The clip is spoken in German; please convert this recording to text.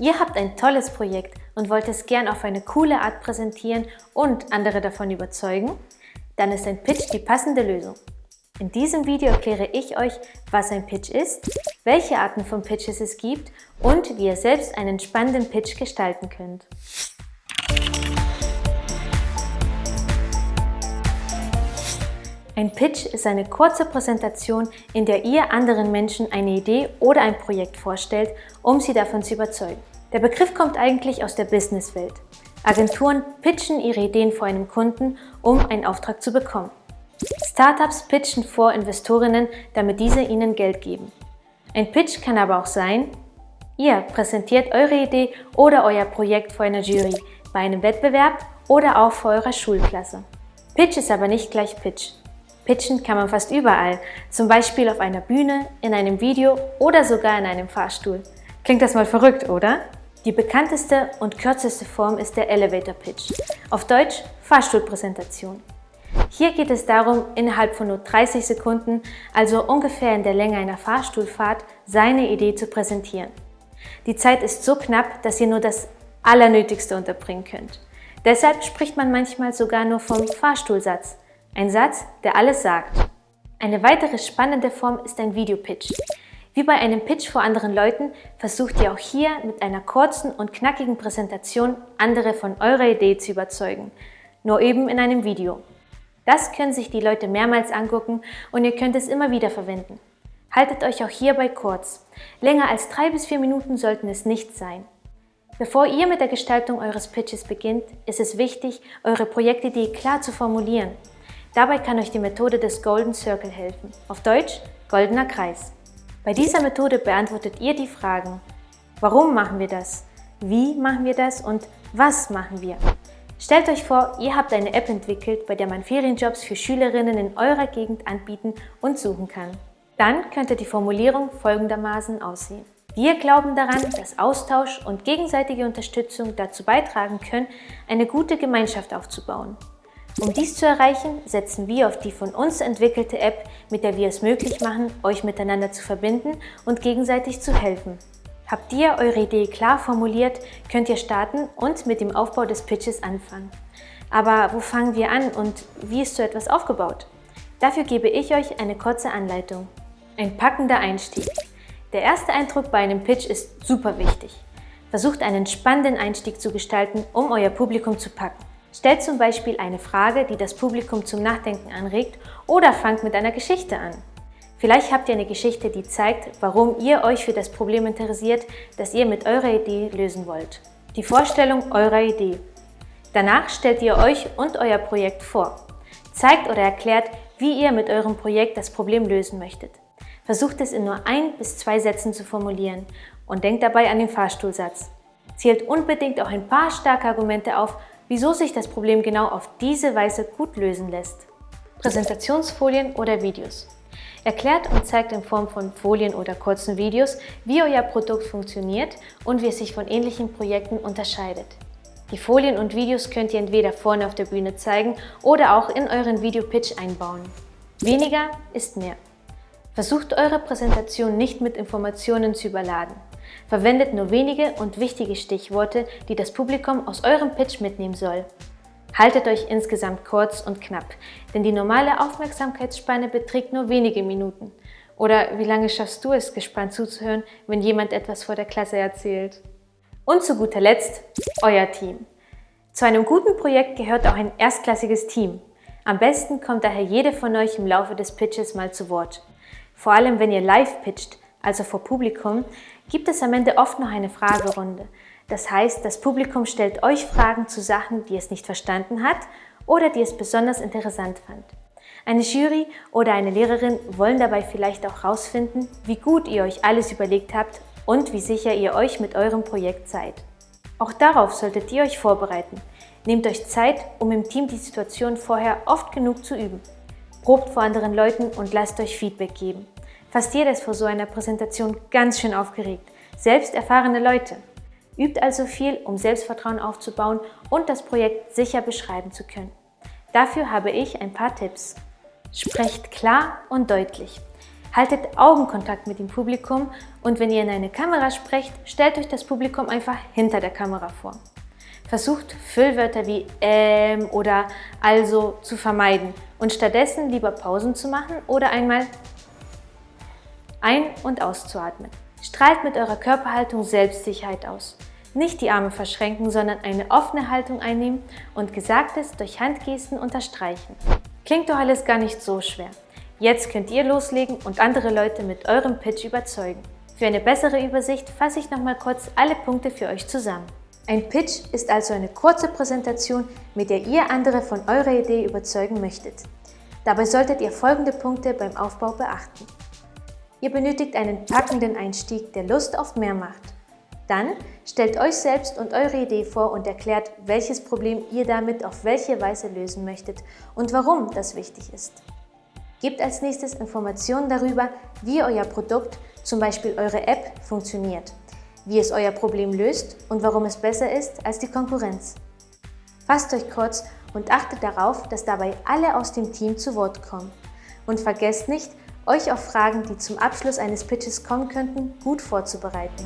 Ihr habt ein tolles Projekt und wollt es gern auf eine coole Art präsentieren und andere davon überzeugen? Dann ist ein Pitch die passende Lösung. In diesem Video erkläre ich euch, was ein Pitch ist, welche Arten von Pitches es gibt und wie ihr selbst einen spannenden Pitch gestalten könnt. Ein Pitch ist eine kurze Präsentation, in der ihr anderen Menschen eine Idee oder ein Projekt vorstellt, um sie davon zu überzeugen. Der Begriff kommt eigentlich aus der Businesswelt. Agenturen pitchen ihre Ideen vor einem Kunden, um einen Auftrag zu bekommen. Startups pitchen vor Investorinnen, damit diese ihnen Geld geben. Ein Pitch kann aber auch sein, ihr präsentiert eure Idee oder euer Projekt vor einer Jury, bei einem Wettbewerb oder auch vor eurer Schulklasse. Pitch ist aber nicht gleich Pitch. Pitchen kann man fast überall, zum Beispiel auf einer Bühne, in einem Video oder sogar in einem Fahrstuhl. Klingt das mal verrückt, oder? Die bekannteste und kürzeste Form ist der Elevator Pitch, auf Deutsch Fahrstuhlpräsentation. Hier geht es darum, innerhalb von nur 30 Sekunden, also ungefähr in der Länge einer Fahrstuhlfahrt, seine Idee zu präsentieren. Die Zeit ist so knapp, dass ihr nur das Allernötigste unterbringen könnt. Deshalb spricht man manchmal sogar nur vom Fahrstuhlsatz, ein Satz, der alles sagt. Eine weitere spannende Form ist ein Videopitch. Wie bei einem Pitch vor anderen Leuten versucht ihr auch hier mit einer kurzen und knackigen Präsentation andere von eurer Idee zu überzeugen, nur eben in einem Video. Das können sich die Leute mehrmals angucken und ihr könnt es immer wieder verwenden. Haltet euch auch hierbei kurz. Länger als drei bis vier Minuten sollten es nicht sein. Bevor ihr mit der Gestaltung eures Pitches beginnt, ist es wichtig, eure Projektidee klar zu formulieren Dabei kann euch die Methode des Golden Circle helfen, auf Deutsch goldener Kreis. Bei dieser Methode beantwortet ihr die Fragen, warum machen wir das, wie machen wir das und was machen wir. Stellt euch vor, ihr habt eine App entwickelt, bei der man Ferienjobs für Schülerinnen in eurer Gegend anbieten und suchen kann. Dann könnte die Formulierung folgendermaßen aussehen. Wir glauben daran, dass Austausch und gegenseitige Unterstützung dazu beitragen können, eine gute Gemeinschaft aufzubauen. Um dies zu erreichen, setzen wir auf die von uns entwickelte App, mit der wir es möglich machen, euch miteinander zu verbinden und gegenseitig zu helfen. Habt ihr eure Idee klar formuliert, könnt ihr starten und mit dem Aufbau des Pitches anfangen. Aber wo fangen wir an und wie ist so etwas aufgebaut? Dafür gebe ich euch eine kurze Anleitung. Ein packender Einstieg. Der erste Eindruck bei einem Pitch ist super wichtig. Versucht einen spannenden Einstieg zu gestalten, um euer Publikum zu packen. Stellt zum Beispiel eine Frage, die das Publikum zum Nachdenken anregt oder fangt mit einer Geschichte an. Vielleicht habt ihr eine Geschichte, die zeigt, warum ihr euch für das Problem interessiert, das ihr mit eurer Idee lösen wollt. Die Vorstellung eurer Idee. Danach stellt ihr euch und euer Projekt vor. Zeigt oder erklärt, wie ihr mit eurem Projekt das Problem lösen möchtet. Versucht es in nur ein bis zwei Sätzen zu formulieren und denkt dabei an den Fahrstuhlsatz. Zählt unbedingt auch ein paar starke Argumente auf, wieso sich das Problem genau auf diese Weise gut lösen lässt. Präsentationsfolien oder Videos. Erklärt und zeigt in Form von Folien oder kurzen Videos, wie euer Produkt funktioniert und wie es sich von ähnlichen Projekten unterscheidet. Die Folien und Videos könnt ihr entweder vorne auf der Bühne zeigen oder auch in euren Videopitch einbauen. Weniger ist mehr. Versucht eure Präsentation nicht mit Informationen zu überladen. Verwendet nur wenige und wichtige Stichworte, die das Publikum aus eurem Pitch mitnehmen soll. Haltet euch insgesamt kurz und knapp, denn die normale Aufmerksamkeitsspanne beträgt nur wenige Minuten. Oder wie lange schaffst du es, gespannt zuzuhören, wenn jemand etwas vor der Klasse erzählt? Und zu guter Letzt, euer Team. Zu einem guten Projekt gehört auch ein erstklassiges Team. Am besten kommt daher jede von euch im Laufe des Pitches mal zu Wort. Vor allem, wenn ihr live pitcht, also vor Publikum, gibt es am Ende oft noch eine Fragerunde. Das heißt, das Publikum stellt euch Fragen zu Sachen, die es nicht verstanden hat oder die es besonders interessant fand. Eine Jury oder eine Lehrerin wollen dabei vielleicht auch herausfinden, wie gut ihr euch alles überlegt habt und wie sicher ihr euch mit eurem Projekt seid. Auch darauf solltet ihr euch vorbereiten. Nehmt euch Zeit, um im Team die Situation vorher oft genug zu üben. Probt vor anderen Leuten und lasst euch Feedback geben. Fast jeder ist vor so einer Präsentation ganz schön aufgeregt, selbst erfahrene Leute. Übt also viel, um Selbstvertrauen aufzubauen und das Projekt sicher beschreiben zu können. Dafür habe ich ein paar Tipps. Sprecht klar und deutlich. Haltet Augenkontakt mit dem Publikum und wenn ihr in eine Kamera sprecht, stellt euch das Publikum einfach hinter der Kamera vor. Versucht Füllwörter wie ähm oder also zu vermeiden und stattdessen lieber Pausen zu machen oder einmal ein- und auszuatmen. Strahlt mit eurer Körperhaltung Selbstsicherheit aus. Nicht die Arme verschränken, sondern eine offene Haltung einnehmen und Gesagtes durch Handgesten unterstreichen. Klingt doch alles gar nicht so schwer. Jetzt könnt ihr loslegen und andere Leute mit eurem Pitch überzeugen. Für eine bessere Übersicht fasse ich nochmal kurz alle Punkte für euch zusammen. Ein Pitch ist also eine kurze Präsentation, mit der ihr andere von eurer Idee überzeugen möchtet. Dabei solltet ihr folgende Punkte beim Aufbau beachten. Ihr benötigt einen packenden Einstieg, der Lust auf mehr macht. Dann stellt euch selbst und eure Idee vor und erklärt, welches Problem ihr damit auf welche Weise lösen möchtet und warum das wichtig ist. Gebt als nächstes Informationen darüber, wie euer Produkt, zum Beispiel eure App, funktioniert wie es euer Problem löst und warum es besser ist als die Konkurrenz. Fasst euch kurz und achtet darauf, dass dabei alle aus dem Team zu Wort kommen. Und vergesst nicht, euch auf Fragen, die zum Abschluss eines Pitches kommen könnten, gut vorzubereiten.